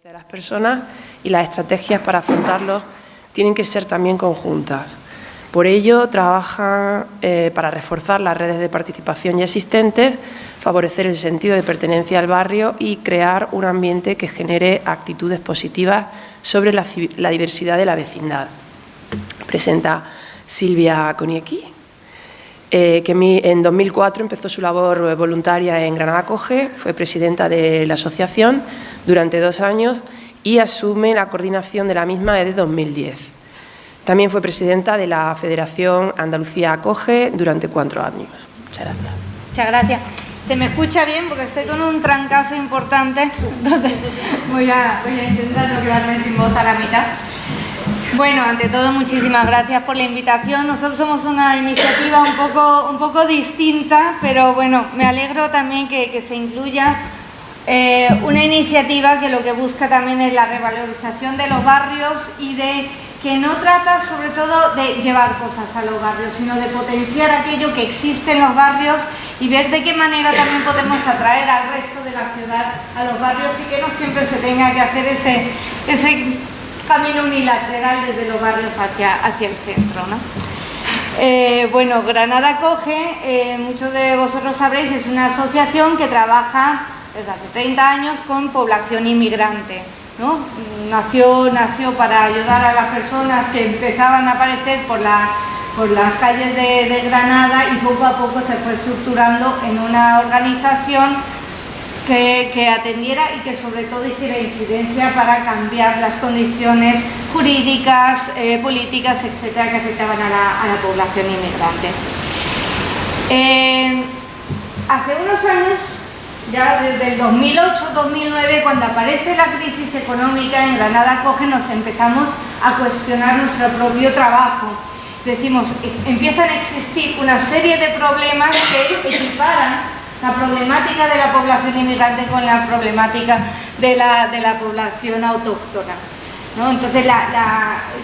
de las personas y las estrategias para afrontarlos tienen que ser también conjuntas. Por ello, trabajan eh, para reforzar las redes de participación ya existentes, favorecer el sentido de pertenencia al barrio y crear un ambiente que genere actitudes positivas sobre la, diversidad de la vecindad. Presenta Silvia Coniecki. Eh, que en 2004 empezó su labor voluntaria en Granada Coge, fue presidenta de la asociación durante dos años y asume la coordinación de la misma desde 2010. También fue presidenta de la Federación Andalucía Acoge durante cuatro años. Muchas gracias. Muchas gracias. Se me escucha bien porque estoy con un trancazo importante. voy, a, voy a intentar no quedarme sin voz a la mitad. Bueno, ante todo, muchísimas gracias por la invitación. Nosotros somos una iniciativa un poco, un poco distinta, pero bueno, me alegro también que, se incluya eh, una iniciativa que lo que busca también es la revalorización de los barrios y de que no trata sobre todo de llevar cosas a los barrios, sino de potenciar aquello que existe en los barrios y ver de qué manera también podemos atraer al resto de la ciudad a los barrios y que no siempre se tenga que hacer ese, ese camino unilateral desde los barrios hacia, hacia el centro. ¿no? Eh, bueno, Granada Coge, eh, muchos de vosotros sabréis, es una asociación que trabaja desde hace 30 años con población inmigrante. ¿no? Nació, nació para ayudar a las personas que empezaban a aparecer por, la, por las calles de, de Granada y poco a poco se fue estructurando en una organización que, atendiera y que sobre todo hiciera incidencia para cambiar las condiciones jurídicas, eh, políticas, etcétera, que afectaban a la, población inmigrante. Eh, hace unos años, ya desde el 2008-2009, cuando aparece la crisis económica en Granada Coge, nos empezamos a cuestionar nuestro propio trabajo. Decimos, empiezan a existir una serie de problemas que equiparan la problemática de la población inmigrante con la problemática de la, de la población autóctona. ¿no? Entonces,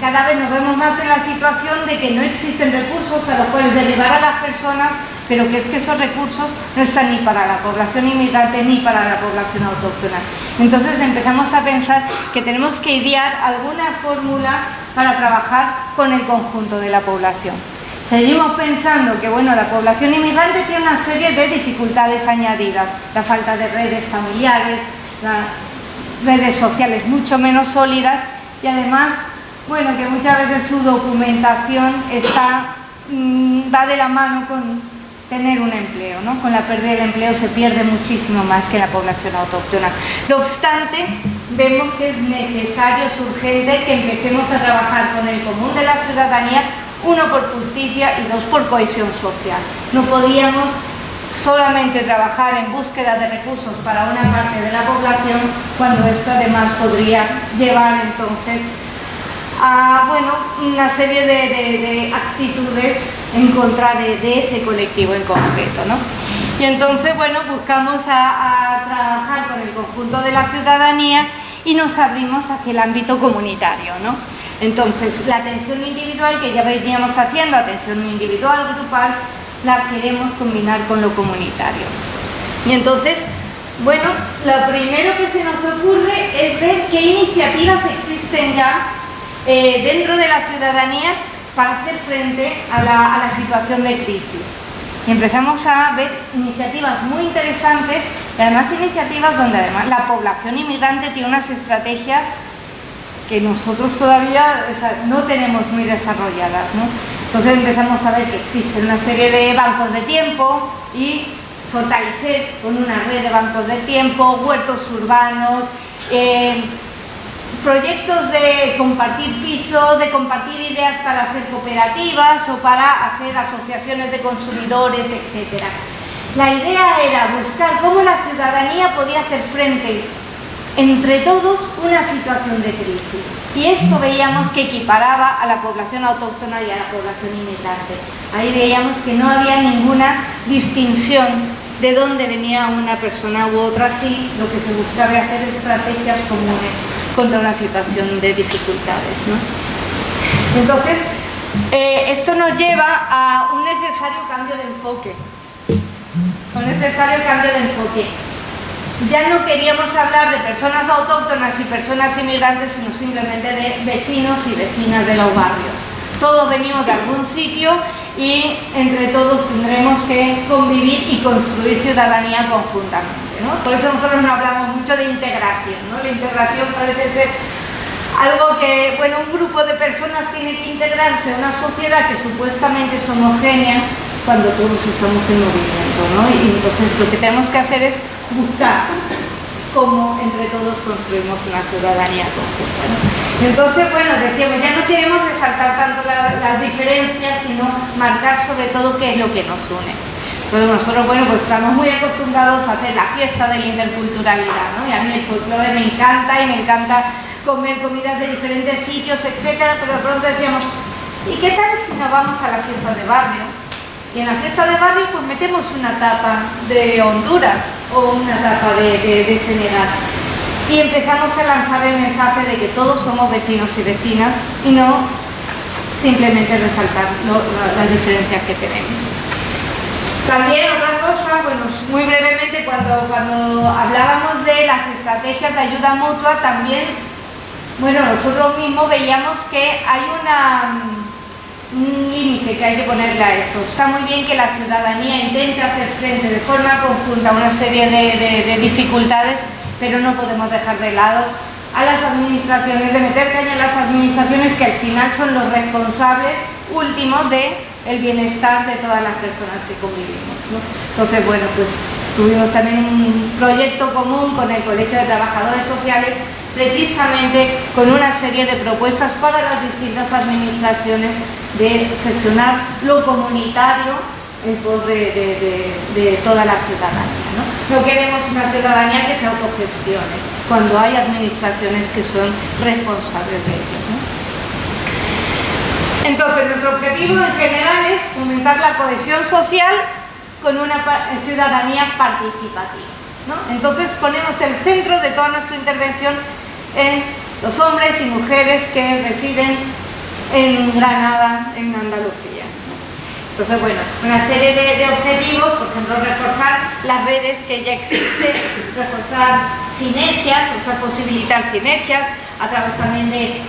cada vez nos vemos más en la situación de que no existen recursos a los cuales derivar a las personas, pero que es que esos recursos no están ni para la población inmigrante ni para la población autóctona. Entonces empezamos a pensar que tenemos que idear alguna fórmula para trabajar con el conjunto de la población. Seguimos pensando que bueno, la población inmigrante tiene una serie de dificultades añadidas, la falta de redes familiares, las redes sociales mucho menos sólidas y además, bueno, que muchas veces su documentación está, mm, va de la mano con tener un empleo, ¿no? Con la pérdida del empleo se pierde muchísimo más que la población autóctona. No obstante, vemos que es necesario, es urgente que empecemos a trabajar con el común de la ciudadanía uno por justicia y dos por cohesión social. No podíamos solamente trabajar en búsqueda de recursos para una parte de la población cuando esto además podría llevar entonces a bueno, una serie de, actitudes en contra de, ese colectivo en concreto. ¿no? Y entonces bueno, buscamos a, trabajar con el conjunto de la ciudadanía y nos abrimos hacia el ámbito comunitario. ¿no? Entonces, la atención individual que ya veníamos haciendo, atención individual, grupal, la queremos combinar con lo comunitario. Y entonces, bueno, lo primero que se nos ocurre es ver qué iniciativas existen ya eh, dentro de la ciudadanía para hacer frente a la, a la situación de crisis. Y empezamos a ver iniciativas muy interesantes y además iniciativas donde además la población inmigrante tiene unas estrategias que nosotros todavía no tenemos muy desarrolladas. Entonces empezamos a ver que existen una serie de bancos de tiempo y fortalecer con una red de bancos de tiempo, huertos urbanos, eh, proyectos de compartir pisos, de compartir ideas para hacer cooperativas o para hacer asociaciones de consumidores, etc. La idea era buscar cómo la ciudadanía podía hacer frente entre todos una situación de crisis. Y esto veíamos que equiparaba a la población autóctona y a la población inmigrante. Ahí veíamos que no había ninguna distinción de dónde venía una persona u otra, sí, lo que se buscaba hacer estrategias comunes contra una situación de dificultades. Entonces, eh, esto nos lleva a un necesario cambio de enfoque. Un necesario cambio de enfoque. Ya no queríamos hablar de personas autóctonas y personas inmigrantes, sino simplemente de vecinos y vecinas de los barrios. Todos venimos de algún sitio y entre todos tendremos que convivir y construir ciudadanía conjuntamente. Por eso nosotros no hablamos mucho de integración. La integración parece ser algo que, bueno, un grupo de personas tiene que integrarse a una sociedad que supuestamente es homogénea cuando todos estamos en movimiento. Y entonces lo que tenemos que hacer es buscar cómo entre todos construimos una ciudadanía conjunta. Entonces, bueno, decíamos, ya no queremos resaltar tanto las diferencias, sino marcar sobre todo qué es lo que nos une. Entonces nosotros, bueno, pues estamos muy acostumbrados a hacer la fiesta de la interculturalidad, ¿no? Y a mí el folclore me encanta y me encanta comer comidas de diferentes sitios, etcétera, pero de pronto decíamos, ¿y qué tal si nos vamos a la fiesta de barrio? Y en la fiesta de barrio pues metemos una tapa de Honduras o una tapa de, Senegal. Y empezamos a lanzar el mensaje de que todos somos vecinos y vecinas y no simplemente resaltar las diferencias que tenemos. También otra cosa, bueno, muy brevemente cuando, cuando hablábamos de las estrategias de ayuda mutua, también, bueno, nosotros mismos veíamos que hay una un límite que hay que ponerle a eso. Está muy bien que la ciudadanía intente hacer frente de forma conjunta a una serie de, dificultades, pero no podemos dejar de lado a las administraciones, de meter caña a las administraciones que al final son los responsables últimos de el bienestar de todas las personas que convivimos. Entonces, bueno, pues tuvimos también un proyecto común con el Colegio de Trabajadores Sociales precisamente con una serie de propuestas para las distintas administraciones de gestionar lo comunitario en pos de, toda la ciudadanía. ¿no? queremos una ciudadanía que se autogestione, cuando hay administraciones que son responsables de ello. Entonces, nuestro objetivo en general es fomentar la cohesión social con una ciudadanía participativa. Entonces ponemos el centro de toda nuestra intervención en los hombres y mujeres que residen en Granada, en Andalucía. Entonces, bueno, una serie de, objetivos, por ejemplo, reforzar las redes que ya existen, reforzar sinergias, o sea, posibilitar sinergias, a través también de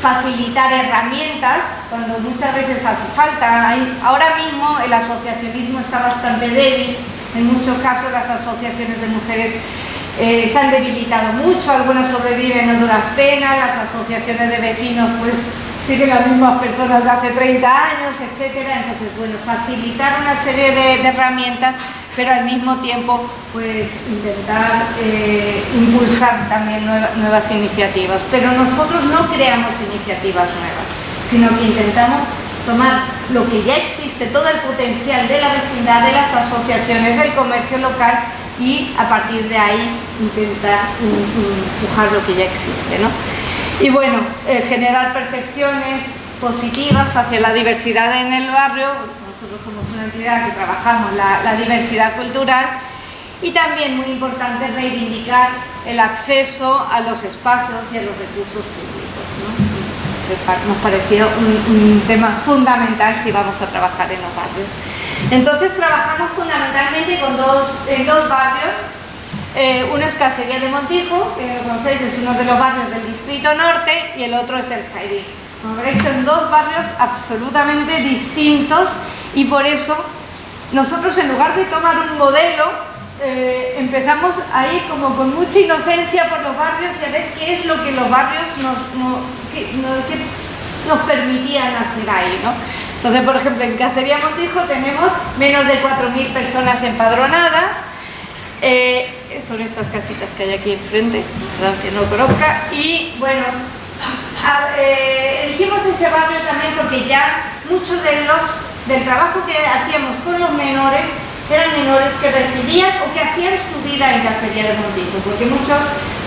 facilitar herramientas, cuando muchas veces hace falta. ahora mismo el asociacionismo está bastante débil, en muchos casos las asociaciones de mujeres eh, se han debilitado mucho, algunas sobreviven a duras penas, las asociaciones de vecinos pues siguen las mismas personas de hace 30 años, etcétera. Entonces, bueno, facilitar una serie de, herramientas, pero al mismo tiempo pues intentar eh, impulsar también nuevas iniciativas. Pero nosotros no creamos iniciativas nuevas, sino que intentamos tomar lo que ya existe, todo el potencial de la vecindad, de las asociaciones, del comercio local y a partir de ahí intentar empujar lo que ya existe. ¿no? Y bueno, eh, generar percepciones positivas hacia la diversidad en el barrio, nosotros somos una entidad que trabajamos la, diversidad cultural y también muy importante reivindicar el acceso a los espacios y a los recursos públicos. ¿no? Nos pareció un, tema fundamental si vamos a trabajar en los barrios. Entonces trabajamos fundamentalmente con dos, en dos barrios. Eh, uno es Casería de Montijo, que conocéis es uno de los barrios del Distrito Norte, y el otro es el Jaidí. Como veréis, son dos barrios absolutamente distintos y por eso nosotros en lugar de tomar un modelo, eh, empezamos a ir como con mucha inocencia por los barrios y a ver qué es lo que los barrios nos, nos permitían hacer ahí. ¿no? Entonces, por ejemplo, en Casería Montijo tenemos menos de 4.000 personas empadronadas. Son estas casitas que hay aquí enfrente, que no conozca. Y bueno, eh, elegimos ese barrio también porque ya muchos de los del trabajo que hacíamos con los menores eran menores que residían o que hacían su vida en Cacería de Montijo, porque muchos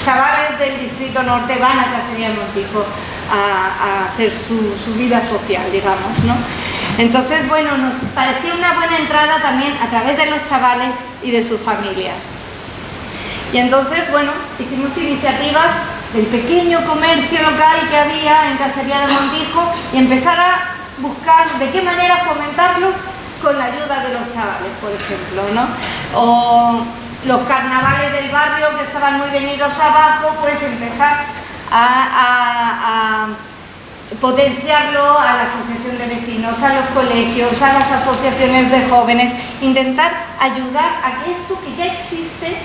chavales del Distrito Norte van a Cacería de Montijo a, hacer su, su, vida social, digamos, ¿no? Entonces, bueno, nos pareció una buena entrada también a través de los chavales y de sus familias. Y entonces, bueno, hicimos iniciativas del pequeño comercio local que había en Cacería de Montijo y empezar a buscar de qué manera fomentarlo con la ayuda de los chavales, por ejemplo, ¿no? O los carnavales del barrio que estaban muy venidos abajo, pues empezar a, potenciarlo a la asociación de vecinos, a los colegios, a las asociaciones de jóvenes, intentar ayudar a que esto que ya existe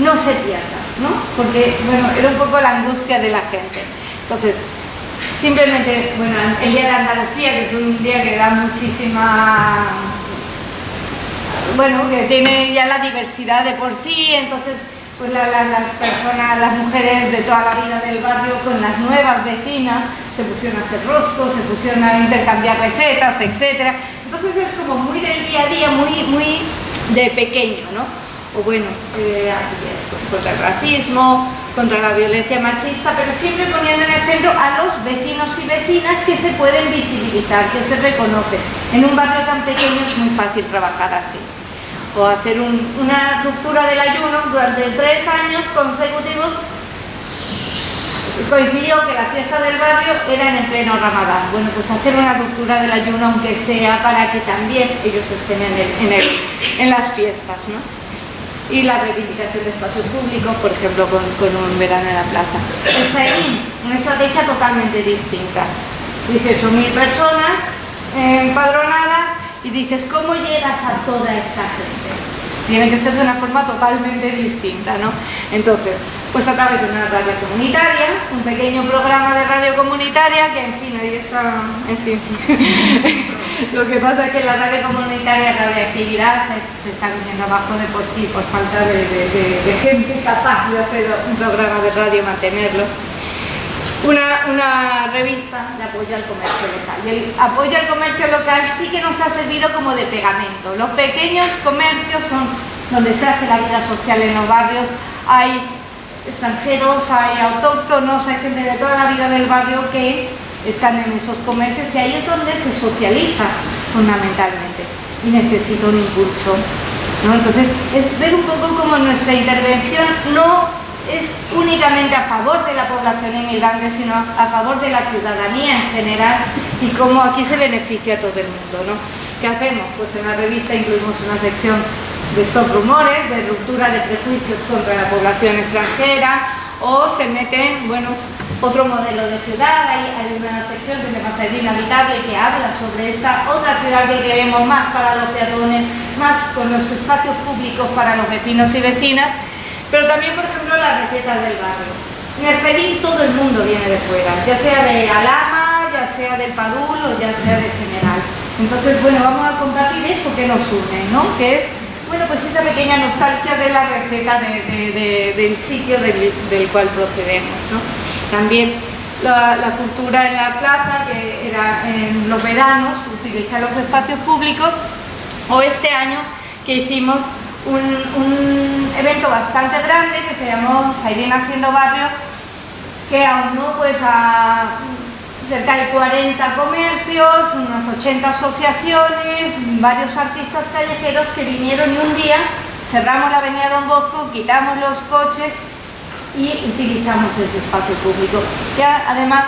no se pierda, ¿no? Porque, bueno, era un poco la angustia de la gente. Entonces, simplemente, bueno, el Día de Andalucía, que es un día que da muchísima bueno, que tiene ya la diversidad de por sí, entonces pues las personas, las mujeres de toda la vida del barrio con las nuevas vecinas se pusieron a hacer roscos, se pusieron a intercambiar recetas, etc. Entonces es como muy del día a día, muy, muy de pequeño, ¿no? O bueno, eh, contra el racismo, contra la violencia machista, pero siempre poniendo en el centro a los vecinos y vecinas que se pueden visibilizar, que se reconocen. En un barrio tan pequeño es muy fácil trabajar así o hacer una ruptura del ayuno durante tres años consecutivos coincidió que la fiesta del barrio era en el pleno ramadán. Bueno, pues hacer una ruptura del ayuno aunque sea para que también ellos estén en, en, las fiestas, ¿no? Y la reivindicación de espacios públicos, por ejemplo, con, un verano en la plaza. El Jaén, una estrategia totalmente distinta. Dice, son mil personas empadronadas y dices, ¿cómo llegas a toda esta gente? Tiene que ser de una forma totalmente distinta, ¿no? Entonces, pues a través de una radio comunitaria, un pequeño programa de radio comunitaria, que en fin, ahí está, en fin. Lo que pasa es que la radio comunitaria, radioactividad, se, está viniendo abajo de por sí, por falta de, de gente capaz de hacer un programa de radio y mantenerlo una, revista de apoyo al comercio local. Y el apoyo al comercio local sí que nos ha servido como de pegamento. Los pequeños comercios son donde se hace la vida social en los barrios. Hay extranjeros, hay autóctonos, hay gente de toda la vida del barrio que están en esos comercios y ahí es donde se socializa fundamentalmente y necesita un impulso. Entonces, es ver un poco como nuestra intervención no es únicamente a favor de la población inmigrante, sino a favor de la ciudadanía en general y cómo aquí se beneficia a todo el mundo. ¿no? ¿Qué hacemos? Pues en la revista incluimos una sección de stop rumores, de ruptura de prejuicios contra la población extranjera o se meten, bueno, otro modelo de ciudad, hay, una sección que llama Ser Inhabitable que habla sobre esta otra ciudad que queremos más para los peatones, más con los espacios públicos para los vecinos y vecinas pero también, por ejemplo, las recetas del barrio. En el Pedín todo el mundo viene de fuera, ya sea de Alama, ya sea del Padul o ya sea de General. Entonces, bueno, vamos a compartir eso que nos une, ¿no? Que es, bueno, pues esa pequeña nostalgia de la receta del sitio del, cual procedemos, ¿no? También la, cultura en la plaza, que era en los veranos, utilizar los espacios públicos, o este año que hicimos un, evento bastante grande que se llamó Zairén Haciendo Barrio, que aunó pues a cerca de 40 comercios, unas 80 asociaciones, varios artistas callejeros que vinieron y un día cerramos la avenida Don Bosco, quitamos los coches y utilizamos ese espacio público. Ya además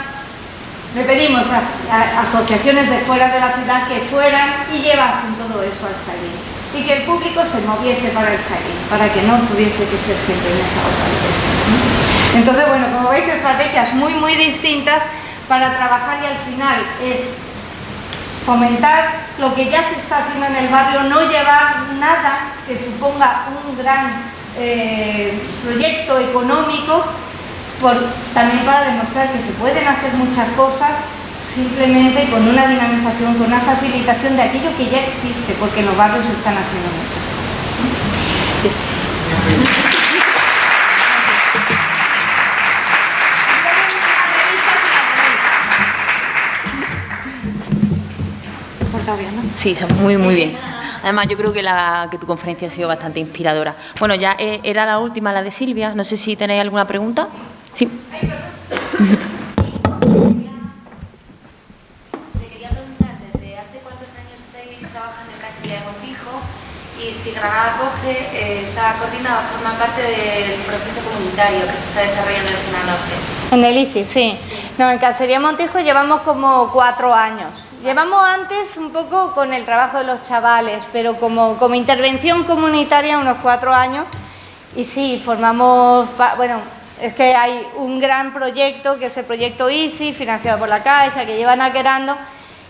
le pedimos a, asociaciones de fuera de la ciudad que fueran y llevasen todo eso al Zairén y que el público se moviese para el jardín, para que no tuviese que ser siempre en esa otra dirección. Entonces, bueno, como veis, estrategias muy, muy distintas para trabajar y al final es fomentar lo que ya se está haciendo en el barrio, no llevar nada que suponga un gran eh, proyecto económico, por, también para demostrar que se pueden hacer muchas cosas simplemente con una dinamización, con una facilitación de aquello que ya existe, porque en los barrios se están haciendo muchas cosas. Sí, son muy, muy bien. Además, yo creo que, la, que tu conferencia ha sido bastante inspiradora. Bueno, ya eh, era la última, la de Silvia. No sé si tenéis alguna pregunta. Sí. Granada Coge eh, está coordinada, forma parte del proceso comunitario que se está desarrollando en el Zona Norte. En el ICI, sí. No, en Cacería Montijo llevamos como cuatro años. Llevamos antes un poco con el trabajo de los chavales, pero como, como intervención comunitaria unos cuatro años y sí, formamos, bueno, es que hay un gran proyecto que es el proyecto EASY, financiado por la Caixa, que llevan querando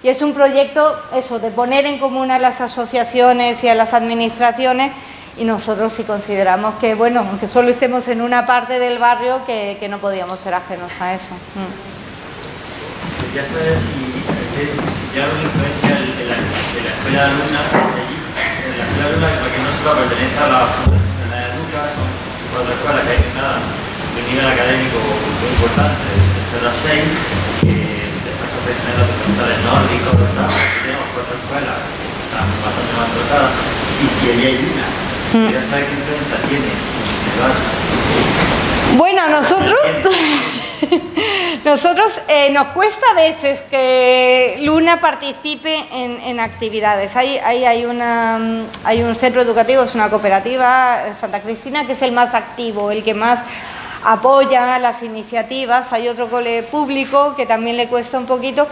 y es un proyecto, eso, de poner en común a las asociaciones y a las administraciones y nosotros sí consideramos que, bueno, aunque solo estemos en una parte del barrio, que, no podíamos ser ajenos a eso. Mm. Ya sabes si ya una influencia de la, de la escuela de alumnas de allí, de la escuela de alumnas, porque no solo pertenece a la, a la Lucas, son otra escuela que hay nada, de un nivel académico muy importante, de 0 a 6, que profesionales documentales nórdicos, tenemos cuatro escuelas que están bastante más dotadas y que allí hay una. Mm. Ya sabes qué influencia tiene Bueno, nosotros, nosotros eh, nos cuesta a veces que Luna participe en, en actividades. Hay, hay, hay, una, hay un centro educativo, es una cooperativa, Santa Cristina, que es el más activo, el que más apoya las iniciativas. Hay otro cole público que también le cuesta un poquito.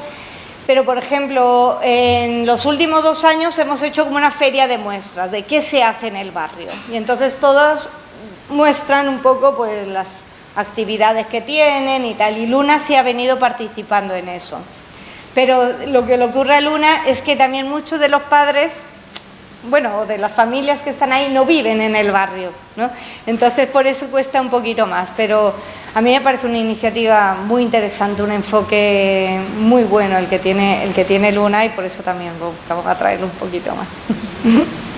Pero, por ejemplo, en los últimos dos años hemos hecho como una feria de muestras de qué se hace en el barrio. Y entonces todas muestran un poco pues, las actividades que tienen y tal. Y Luna sí ha venido participando en eso. Pero lo que le ocurre a Luna es que también muchos de los padres bueno, de las familias que están ahí no viven en el barrio, ¿no? Entonces por eso cuesta un poquito más, pero a mí me parece una iniciativa muy interesante, un enfoque muy bueno el que tiene, el que tiene Luna y por eso también buscamos atraerlo un poquito más.